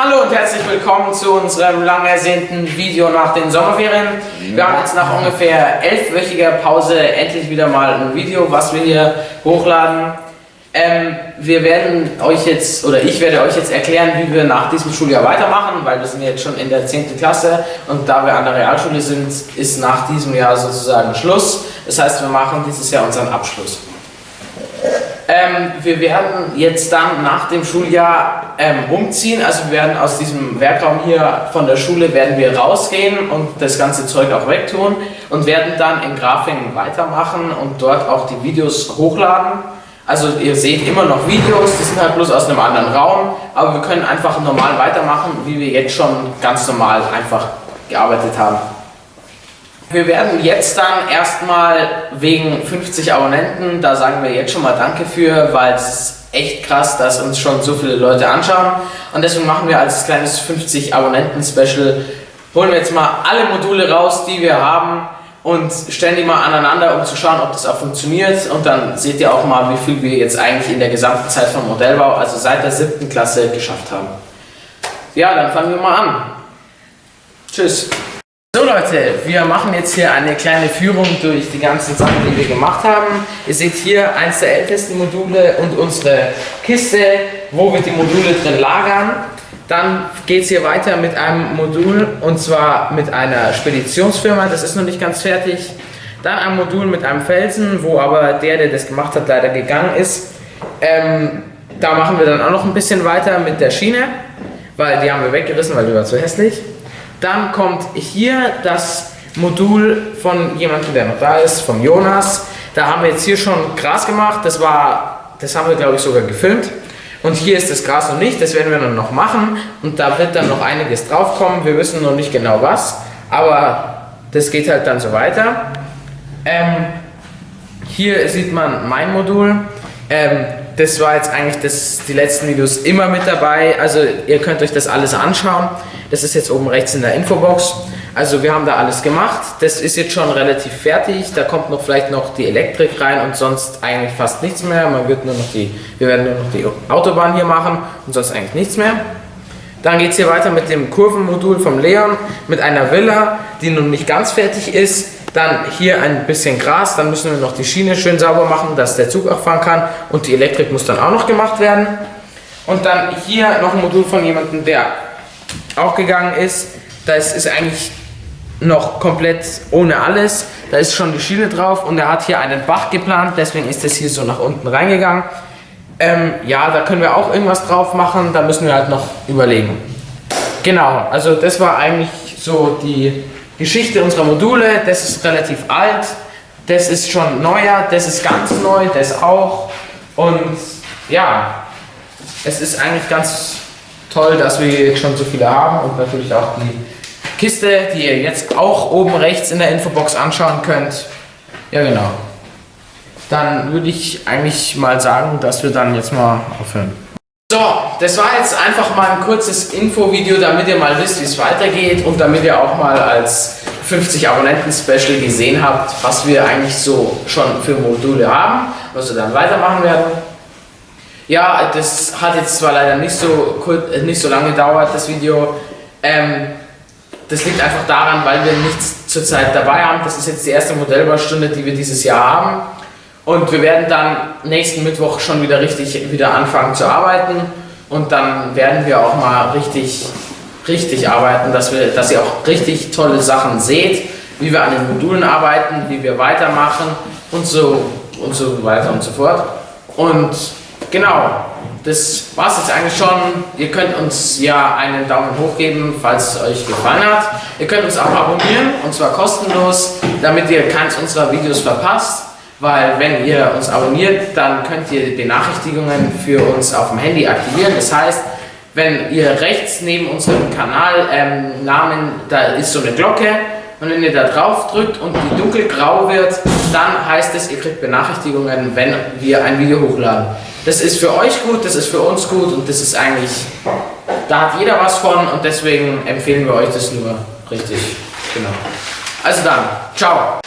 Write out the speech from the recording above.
Hallo und herzlich willkommen zu unserem lang ersehnten Video nach den Sommerferien. Wir haben jetzt nach ungefähr elfwöchiger Pause endlich wieder mal ein Video, was wir hier hochladen. Ähm, wir werden euch jetzt, oder ich werde euch jetzt erklären, wie wir nach diesem Schuljahr weitermachen, weil wir sind jetzt schon in der 10. Klasse und da wir an der Realschule sind, ist nach diesem Jahr sozusagen Schluss. Das heißt, wir machen dieses Jahr unseren Abschluss. Ähm, wir werden jetzt dann nach dem Schuljahr ähm, umziehen, also wir werden aus diesem Werkraum hier von der Schule werden wir rausgehen und das ganze Zeug auch wegtun und werden dann in Grafingen weitermachen und dort auch die Videos hochladen. Also ihr seht immer noch Videos, die sind halt bloß aus einem anderen Raum, aber wir können einfach normal weitermachen, wie wir jetzt schon ganz normal einfach gearbeitet haben. Wir werden jetzt dann erstmal wegen 50 Abonnenten, da sagen wir jetzt schon mal Danke für, weil es ist echt krass, dass uns schon so viele Leute anschauen. Und deswegen machen wir als kleines 50 Abonnenten-Special, holen wir jetzt mal alle Module raus, die wir haben und stellen die mal aneinander, um zu schauen, ob das auch funktioniert. Und dann seht ihr auch mal, wie viel wir jetzt eigentlich in der gesamten Zeit vom Modellbau, also seit der siebten Klasse, geschafft haben. Ja, dann fangen wir mal an. Tschüss. So Leute, wir machen jetzt hier eine kleine Führung durch die ganzen Sachen, die wir gemacht haben. Ihr seht hier eins der ältesten Module und unsere Kiste, wo wir die Module drin lagern. Dann geht es hier weiter mit einem Modul und zwar mit einer Speditionsfirma, das ist noch nicht ganz fertig. Dann ein Modul mit einem Felsen, wo aber der, der das gemacht hat, leider gegangen ist. Ähm, da machen wir dann auch noch ein bisschen weiter mit der Schiene, weil die haben wir weggerissen, weil die war zu hässlich. Dann kommt hier das Modul von jemandem, der noch da ist, von Jonas. Da haben wir jetzt hier schon Gras gemacht. Das war, das haben wir glaube ich sogar gefilmt. Und hier ist das Gras noch nicht, das werden wir dann noch machen. Und da wird dann noch einiges drauf kommen. Wir wissen noch nicht genau was, aber das geht halt dann so weiter. Ähm, hier sieht man mein Modul. Ähm, das war jetzt eigentlich das, die letzten Videos immer mit dabei. Also ihr könnt euch das alles anschauen. Das ist jetzt oben rechts in der Infobox. Also wir haben da alles gemacht. Das ist jetzt schon relativ fertig. Da kommt noch vielleicht noch die Elektrik rein und sonst eigentlich fast nichts mehr. Man wird nur noch die, wir werden nur noch die Autobahn hier machen und sonst eigentlich nichts mehr. Dann geht es hier weiter mit dem Kurvenmodul vom Leon, mit einer Villa, die noch nicht ganz fertig ist. Dann hier ein bisschen Gras, dann müssen wir noch die Schiene schön sauber machen, dass der Zug auch fahren kann. Und die Elektrik muss dann auch noch gemacht werden. Und dann hier noch ein Modul von jemandem, der auch gegangen ist. Das ist eigentlich noch komplett ohne alles. Da ist schon die Schiene drauf und er hat hier einen Bach geplant, deswegen ist das hier so nach unten reingegangen. Ähm, ja, da können wir auch irgendwas drauf machen, da müssen wir halt noch überlegen. Genau, also das war eigentlich so die Geschichte unserer Module. Das ist relativ alt, das ist schon neuer, das ist ganz neu, das auch. Und ja, es ist eigentlich ganz toll, dass wir jetzt schon so viele haben und natürlich auch die Kiste, die ihr jetzt auch oben rechts in der Infobox anschauen könnt. Ja, genau. Dann würde ich eigentlich mal sagen, dass wir dann jetzt mal aufhören. So, das war jetzt einfach mal ein kurzes Infovideo, damit ihr mal wisst, wie es weitergeht und damit ihr auch mal als 50 Abonnenten-Special gesehen habt, was wir eigentlich so schon für Module haben, was wir dann weitermachen werden. Ja, das hat jetzt zwar leider nicht so, äh, nicht so lange gedauert, das Video. Ähm, das liegt einfach daran, weil wir nichts zurzeit dabei haben. Das ist jetzt die erste Modellbaustunde, die wir dieses Jahr haben. Und wir werden dann nächsten Mittwoch schon wieder richtig wieder anfangen zu arbeiten. Und dann werden wir auch mal richtig, richtig arbeiten, dass, wir, dass ihr auch richtig tolle Sachen seht, wie wir an den Modulen arbeiten, wie wir weitermachen und so, und so weiter und so fort. Und Genau, das war es jetzt eigentlich schon. Ihr könnt uns ja einen Daumen hoch geben, falls es euch gefallen hat. Ihr könnt uns auch abonnieren, und zwar kostenlos, damit ihr keins unserer Videos verpasst. Weil wenn ihr uns abonniert, dann könnt ihr Benachrichtigungen für uns auf dem Handy aktivieren. Das heißt, wenn ihr rechts neben unserem Kanalnamen, ähm, da ist so eine Glocke, und wenn ihr da drauf drückt und die dunkelgrau wird, dann heißt es, ihr kriegt Benachrichtigungen, wenn wir ein Video hochladen. Das ist für euch gut, das ist für uns gut und das ist eigentlich, da hat jeder was von und deswegen empfehlen wir euch das nur richtig. Genau. Also dann, ciao.